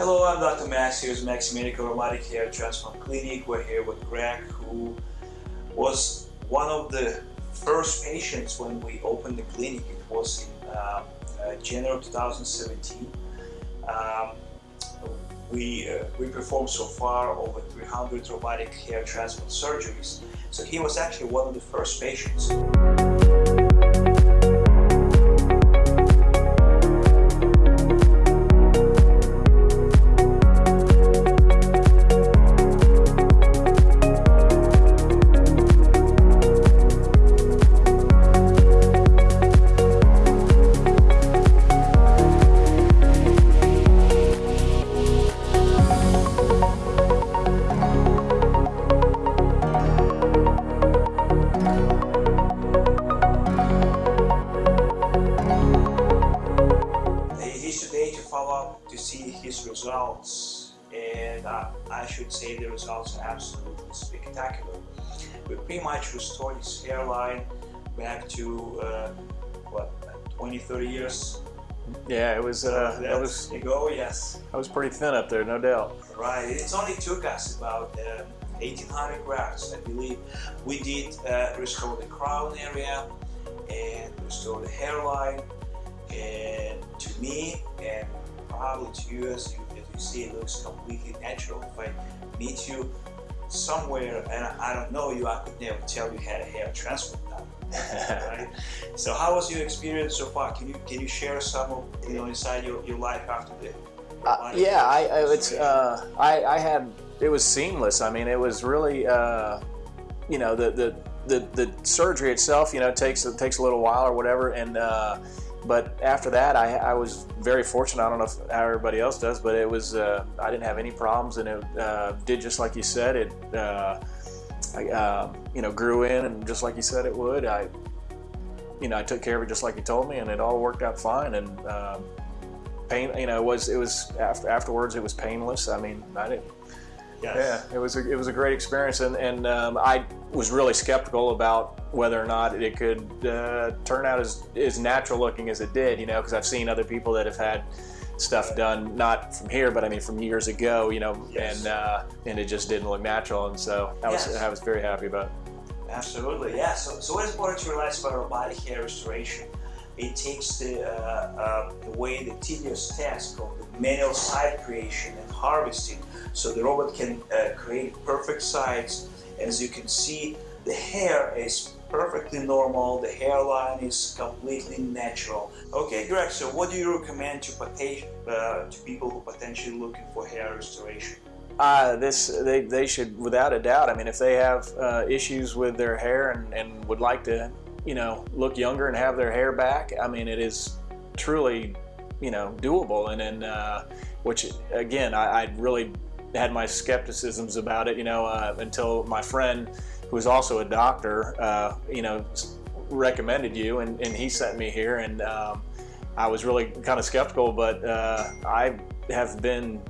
Hello, I'm Dr. Max. Here's Max Medical Robotic Hair Transplant Clinic. We're here with Greg, who was one of the first patients when we opened the clinic. It was in uh, uh, January 2017. Um, we, uh, we performed so far over 300 robotic hair transplant surgeries. So he was actually one of the first patients. Today to follow up to see his results and uh, I should say the results are absolutely spectacular. We pretty much restored his hairline back to uh, what 20 30 years Yeah, it was. Uh, that was. ago yes I was pretty thin up there, no doubt. right it only took us about uh, 1800 grafts I believe we did uh, restore the crown area and restore the hairline and to me and probably to you as you, as you see it looks completely natural if I meet you somewhere and I don't know you I could never tell you had a hair done right? So how was your experience so far? Can you can you share some of you know inside your, your life after the Uh, yeah, I, I it's uh, I, I had it was seamless. I mean, it was really uh, you know the, the the the surgery itself. You know, takes it takes a little while or whatever, and uh, but after that, I, I was very fortunate. I don't know if, how everybody else does, but it was uh, I didn't have any problems, and it uh, did just like you said. It uh, I, uh, you know grew in, and just like you said it would. I you know I took care of it just like you told me, and it all worked out fine. And pain, you know, it was it was after, afterwards it was painless. I mean, I didn't. Yes. Yeah, it was a, it was a great experience, and and um, I was really skeptical about whether or not it could uh, turn out as as natural looking as it did. You know, because I've seen other people that have had stuff done not from here, but I mean from years ago. You know, Yes. and uh, and it just didn't look natural, and so I was Yes. I was very happy about it. Absolutely, yeah. So, so what is important to realize about robotic hair restoration? It takes the, uh, uh, away the tedious task of the manual site creation and harvesting, so the robot can uh, create perfect sites. As you can see, the hair is perfectly normal. The hairline is completely natural. Okay, Greg. So, what do you recommend to, uh, to people who potentially looking for hair restoration? Uh, this they, they should without a doubt. I mean, if they have uh, issues with their hair and, and would like to, you know, look younger and have their hair back, I mean, it is truly, you know, doable. And then, uh, which again, I, I really had my skepticisms about it, you know, uh, until my friend, who is also a doctor, uh, you know, recommended you, and, and he sent me here, and um, I was really kind of skeptical, but uh, I have been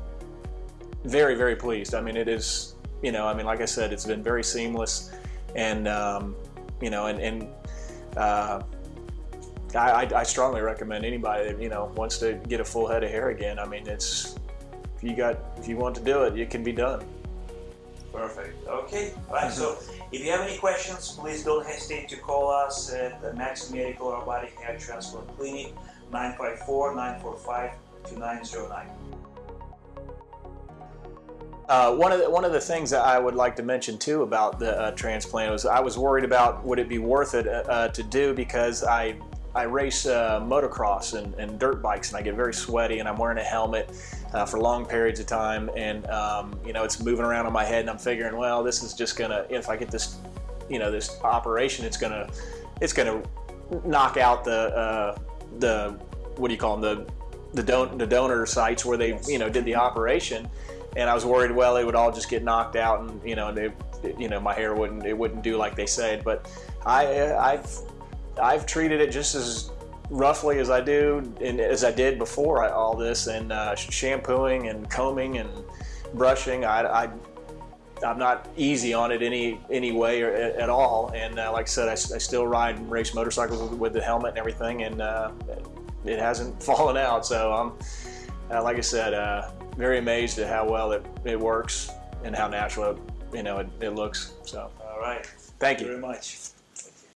very very pleased. I mean it is you know i mean like i said it's been very seamless. And um, you know and, and uh, I, I, strongly recommend anybody that you know wants to get a full head of hair again i mean it's if you got if you want to do it it can be done Perfect. Okay. Right. So, if you have any questions, please don't hesitate to call us at the Max Medical Robotic Hair Transplant Clinic, 954-945-2909. Uh, one of the one of the things that I would like to mention too about the uh, transplant was I was worried about would it be worth it uh, uh, to do because I I race uh, motocross and, and dirt bikes and I get very sweaty and I'm wearing a helmet uh, for long periods of time and um, you know it's moving around on my head and I'm figuring well this is just gonna if I get this you know this operation it's gonna it's gonna knock out the uh, the what do you call them the the, don- the donor sites where they you know did the operation and I was worried, well, it would all just get knocked out, and you know, they, you know, my hair wouldn't, it wouldn't do like they said. But I, I've, I've treated it just as roughly as I do, and as I did before I, all this, and uh, shampooing and combing and brushing. I, I, I'm not easy on it any any way or, at all. And uh, like I said, I, I, still ride and race motorcycles with, with the helmet and everything, and uh, it hasn't fallen out. So I'm, uh, like I said, uh, very amazed at how well it, it works and how natural, it, you know, it, it looks. So, All right. thank Thank you you. very much.